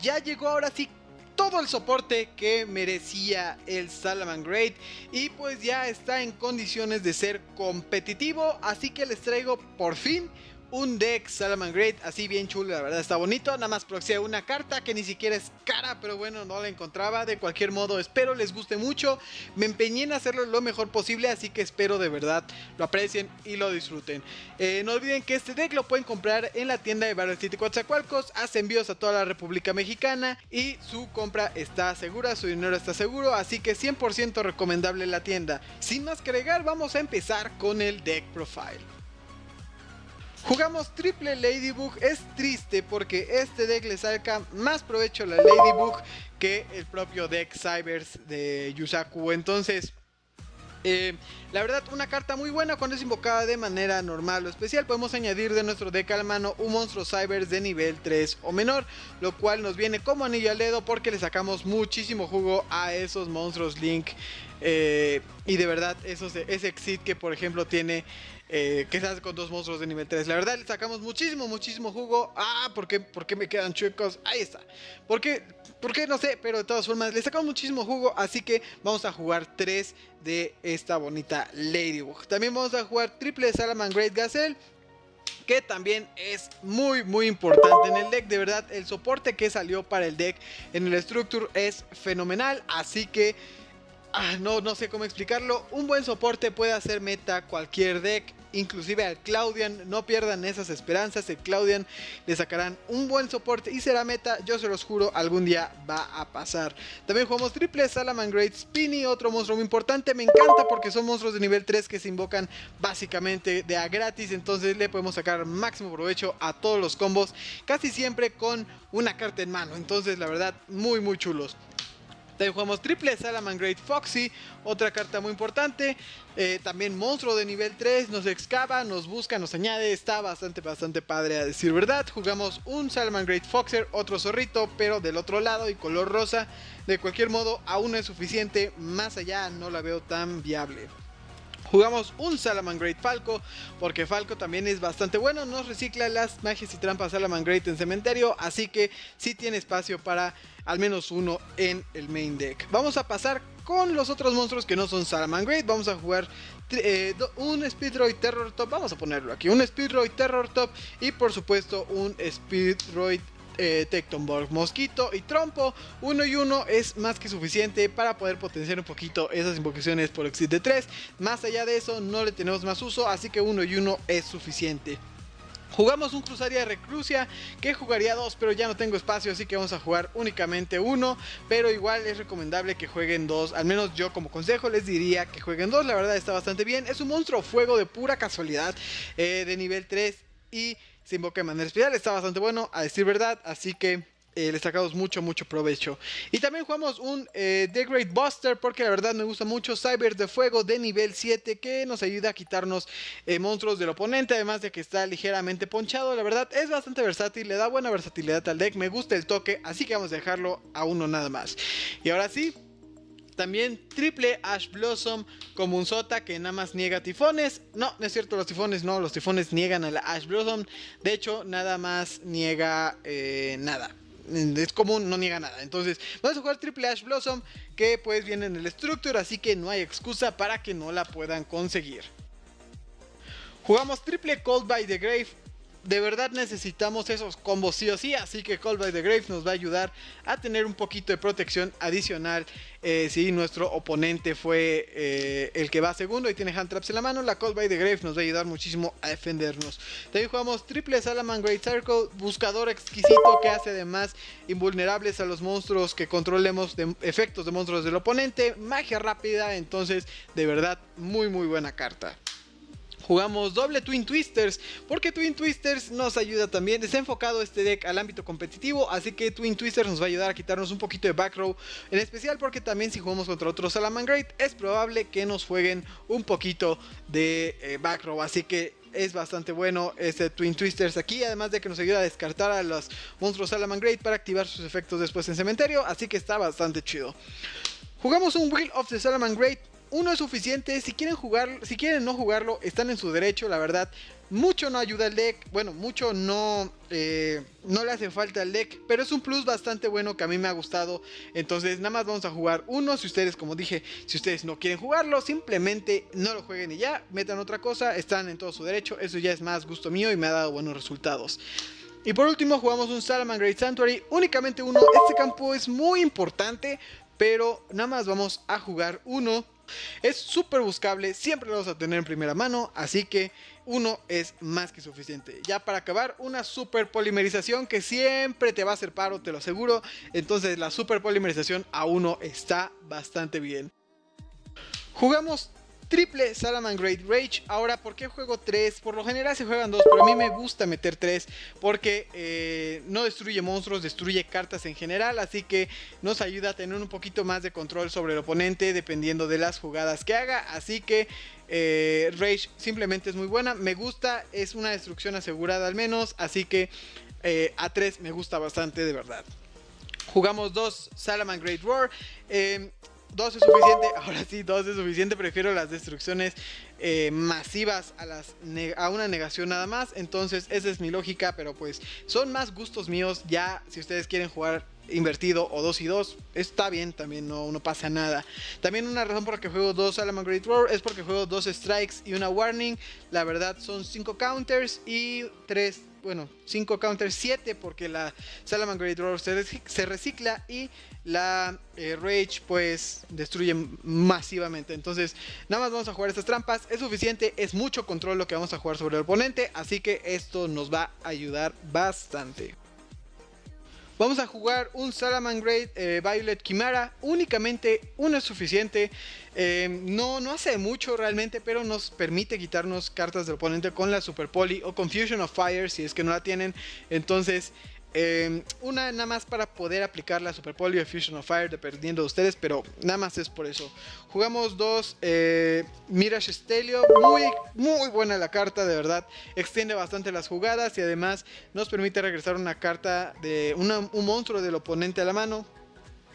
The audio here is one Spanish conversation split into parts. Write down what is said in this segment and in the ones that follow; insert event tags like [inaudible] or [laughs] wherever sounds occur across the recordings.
ya llegó ahora sí todo el soporte que merecía el Salamangreat y pues ya está en condiciones de ser competitivo, así que les traigo por fin un deck Salamangreat así bien chulo, la verdad está bonito, nada más proxea una carta que ni siquiera es cara, pero bueno, no la encontraba, de cualquier modo espero les guste mucho, me empeñé en hacerlo lo mejor posible, así que espero de verdad lo aprecien y lo disfruten. Eh, no olviden que este deck lo pueden comprar en la tienda de Battle City Coatzacoalcos, hace envíos a toda la República Mexicana y su compra está segura, su dinero está seguro, así que 100% recomendable la tienda. Sin más que agregar, vamos a empezar con el deck profile. Jugamos triple Ladybug, es triste porque este deck le saca más provecho a la Ladybug que el propio deck Cybers de Yusaku, entonces... Eh, la verdad, una carta muy buena cuando es invocada de manera normal o especial. Podemos añadir de nuestro deck a la mano un monstruo Cybers de nivel 3 o menor, lo cual nos viene como anillo al dedo porque le sacamos muchísimo jugo a esos monstruos Link. Eh, y de verdad, esos, ese Exit que por ejemplo tiene eh, que se hace con dos monstruos de nivel 3. La verdad, le sacamos muchísimo, muchísimo jugo. Ah, ¿por qué, ¿por qué me quedan chuecos? Ahí está. ¿Por qué? ¿Por qué? No sé, pero de todas formas, le sacamos muchísimo jugo. Así que vamos a jugar 3 de esta bonita Ladybug. También vamos a jugar triple Salaman Great Gazelle que también es muy muy importante en el deck, de verdad el soporte que salió para el deck en el Structure es fenomenal, así que ah, no, no sé cómo explicarlo, un buen soporte puede hacer meta cualquier deck, inclusive al Claudian, no pierdan esas esperanzas, el Claudian le sacarán un buen soporte y será meta, yo se los juro, algún día va a pasar. También jugamos triple Salaman Great Spinny, otro monstruo muy importante, me encanta porque son monstruos de nivel 3 que se invocan básicamente de a gratis, entonces le podemos sacar máximo provecho a todos los combos, casi siempre con una carta en mano, entonces la verdad muy muy chulos. También jugamos triple Salaman Great Foxy, otra carta muy importante. Eh, también monstruo de nivel 3, nos excava, nos busca, nos añade. Está bastante, bastante padre a decir verdad. Jugamos un Salaman Great Foxer, otro zorrito, pero del otro lado y color rosa. De cualquier modo, aún no es suficiente. Más allá no la veo tan viable. Jugamos un Salaman Great Falco, porque Falco también es bastante bueno, nos recicla las magias y trampas Salaman Great en cementerio, así que sí tiene espacio para al menos uno en el main deck. Vamos a pasar con los otros monstruos que no son Salaman Great, vamos a jugar eh, un Speedroid Terror Top, vamos a ponerlo aquí, un Speedroid Terror Top y por supuesto un Speedroid eh, Tectonborg, Mosquito y Trompo. Uno y uno es más que suficiente para poder potenciar un poquito esas invocaciones por Exit de 3. Más allá de eso no le tenemos más uso, así que uno y uno es suficiente. Jugamos un Cruzaria de Reclusia que jugaría dos, pero ya no tengo espacio, así que vamos a jugar únicamente uno. Pero igual es recomendable que jueguen dos, al menos yo como consejo les diría que jueguen dos, la verdad está bastante bien. Es un monstruo fuego de pura casualidad, eh, de nivel 3 y se invoca de manera especial, está bastante bueno, a decir verdad, así que eh, le sacamos mucho, mucho provecho. Y también jugamos un eh, The Great Buster, porque la verdad me gusta mucho Cyber de Fuego de nivel 7, que nos ayuda a quitarnos eh, monstruos del oponente, además de que está ligeramente ponchado. La verdad es bastante versátil, le da buena versatilidad al deck, me gusta el toque, así que vamos a dejarlo a uno nada más. Y ahora sí, también triple Ash Blossom como un sota que nada más niega tifones. No, no es cierto, los tifones no, los tifones niegan a la Ash Blossom. De hecho, nada más niega eh, nada. Es común, no niega nada. Entonces, vamos a jugar triple Ash Blossom que pues viene en el Structure, así que no hay excusa para que no la puedan conseguir. Jugamos triple Cold by the Grave de verdad necesitamos esos combos sí o sí, así que Call by the Grave nos va a ayudar a tener un poquito de protección adicional eh, si nuestro oponente fue eh, el que va segundo y tiene hand traps en la mano, la Call by the Grave nos va a ayudar muchísimo a defendernos. También jugamos triple Salaman Great Circle, buscador exquisito que hace además invulnerables a los monstruos que controlemos de efectos de monstruos del oponente, magia rápida, entonces de verdad muy muy buena carta jugamos doble Twin Twisters, porque Twin Twisters nos ayuda también, está enfocado este deck al ámbito competitivo, así que Twin Twisters nos va a ayudar a quitarnos un poquito de back row, en especial porque también si jugamos contra otro Salaman Great, es probable que nos jueguen un poquito de eh, back row, así que es bastante bueno este Twin Twisters aquí, además de que nos ayuda a descartar a los monstruos Salaman Great para activar sus efectos después en cementerio, así que está bastante chido. Jugamos un Wheel of the Salaman Great uno es suficiente, si quieren jugar, si quieren no jugarlo, están en su derecho, la verdad. mucho no ayuda al deck, bueno, mucho no, eh, no le hace falta al deck, pero es un plus bastante bueno que a mí me ha gustado. Entonces nada más vamos a jugar uno, si ustedes, como dije, si ustedes no quieren jugarlo, simplemente no lo jueguen y ya, metan otra cosa, están en todo su derecho, eso ya es más gusto mío y me ha dado buenos resultados. Y por último jugamos un Salaman Great Sanctuary, únicamente uno, este campo es muy importante, pero nada más vamos a jugar uno. Es súper buscable, siempre lo vamos a tener en primera mano, así que uno es más que suficiente. Ya para acabar, una super polimerización que siempre te va a hacer paro, te lo aseguro. Entonces la super polimerización a uno está bastante bien. Jugamos triple Salaman Great Rage. Ahora, ¿por qué juego 3? Por lo general se juegan 2, pero a mí me gusta meter 3 porque eh, no destruye monstruos, destruye cartas en general. Así que nos ayuda a tener un poquito más de control sobre el oponente dependiendo de las jugadas que haga. Así que eh, Rage simplemente es muy buena. Me gusta, es una destrucción asegurada al menos. Así que eh, a 3 me gusta bastante de verdad. Jugamos 2 Salaman Great Roar. Dos es suficiente, [laughs] ahora sí, dos es suficiente, prefiero las destrucciones eh, masivas a, las a una negación nada más, entonces esa es mi lógica, pero pues son más gustos míos, ya si ustedes quieren jugar invertido o 2 y 2, está bien, también no, no, pasa nada. También una razón por la que juego 2 Salaman Great Roar es porque juego 2 strikes y una warning, la verdad son 5 counters y 3 bueno, 5 counters, 7 porque la Salaman Great Roar se, recicla y la eh, Rage pues destruye masivamente. Entonces nada más vamos a jugar estas trampas, es suficiente, es mucho control lo que vamos a jugar sobre el oponente, así que esto nos va a ayudar bastante. Vamos a jugar un Salaman Great eh, Violet Chimera. Únicamente uno es suficiente. Eh, no, no hace mucho realmente, pero nos permite quitarnos cartas del oponente con la Super Poly o Confusion of Fire si es que no la tienen. Entonces Em, una nada más para poder aplicar la Super Polio Fusion of Fire dependiendo de ustedes, pero nada más es por eso. Jugamos dos eh, Mirage Stelio, muy, muy buena la carta, de verdad. Extiende bastante las jugadas y además nos permite regresar una carta de un monstruo del oponente a la mano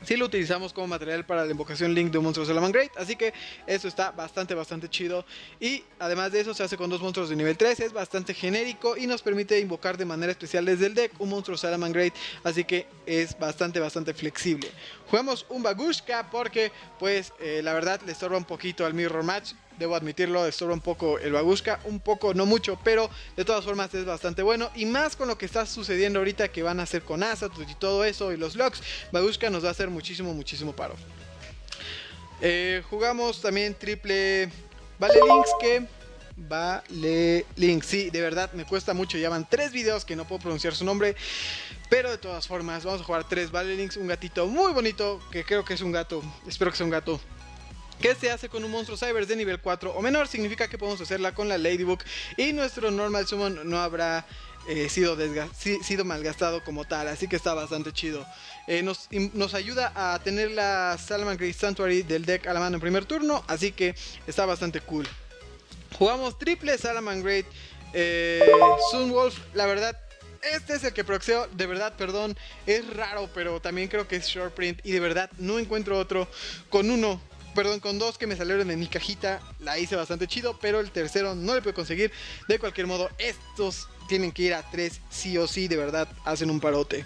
si lo utilizamos como material para la invocación Link de un monstruo Salaman Great. Así que eso está bastante, bastante chido. Y además de eso se hace con dos monstruos de nivel 3. Es bastante genérico y nos permite invocar de manera especial desde el deck un monstruo Salaman Great. Así que es bastante, bastante flexible. Jugamos un Bagushka porque pues eh, la verdad le estorba un poquito al Mirror Match debo admitirlo, estorba un poco el Bagushka, un poco, no mucho, pero de todas formas es bastante bueno. Y más con lo que está sucediendo ahorita que van a hacer con Asatus y todo eso y los locks, Bagushka nos va a hacer muchísimo, muchísimo paro. Eh, jugamos también triple Vale Links que... Vale sí, de verdad me cuesta mucho, ya van tres videos que no puedo pronunciar su nombre. Pero de todas formas, vamos a jugar tres Vale Links, un gatito muy bonito, que creo que es un gato, espero que sea un gato que se hace con un monstruo Cybers de nivel 4 o menor, significa que podemos hacerla con la Ladybug y nuestro Normal Summon no habrá eh, sido, malgastado como tal, así que está bastante chido. Eh, nos, ayuda a tener la Salman Great Sanctuary del deck a la mano en primer turno, así que está bastante cool. Jugamos triple Salaman Great eh, Sunwolf, la verdad este es el que proxeo, de verdad, perdón, es raro, pero también creo que es short print y de verdad no encuentro otro con uno perdón, con dos que me salieron en mi cajita, la hice bastante chido, pero el tercero no le puedo conseguir. De cualquier modo, estos tienen que ir a tres sí o sí, de verdad, hacen un parote.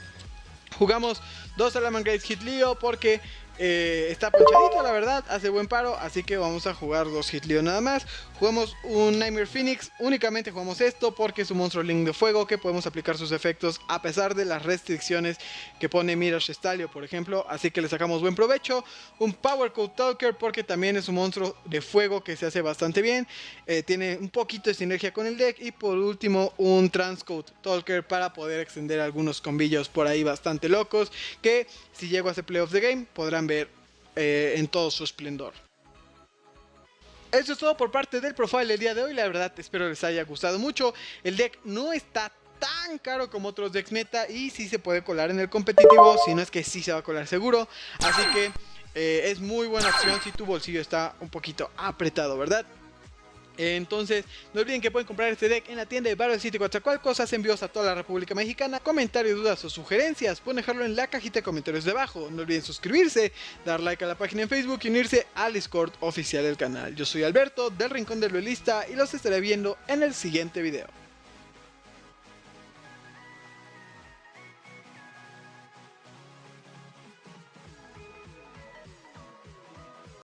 Jugamos dos Salaman Grace Hit Leo porque eh, está ponchadito, la verdad, hace buen paro, así que vamos a jugar dos Hit Leo nada más. Jugamos un Nightmare Phoenix, únicamente jugamos esto porque es un monstruo Link de fuego que podemos aplicar sus efectos a pesar de las restricciones que pone Mirage Stalio, por ejemplo, así que le sacamos buen provecho. Un Power Code Talker porque también es un monstruo de fuego que se hace bastante bien, eh, tiene un poquito de sinergia con el deck y por último un Transcode Talker para poder extender algunos combillos por ahí bastante locos que si llego a hacer Play of the Game podrán ver eh, en todo su esplendor. Eso es todo por parte del profile del día de hoy. La verdad, espero les haya gustado mucho. El deck no está tan caro como otros decks meta y sí se puede colar en el competitivo, si no es que sí se va a colar seguro. Así que eh, es muy buena opción si tu bolsillo está un poquito apretado, ¿verdad? Entonces, no olviden que pueden comprar este deck en la tienda de Battle City Cosas envíos a toda la República Mexicana. Comentarios, dudas o sugerencias, pueden dejarlo en la cajita de comentarios de abajo. No olviden suscribirse, dar like a la página en Facebook y unirse al Discord oficial del canal. Yo soy Alberto, del Rincón del Duelista, y los estaré viendo en el siguiente video.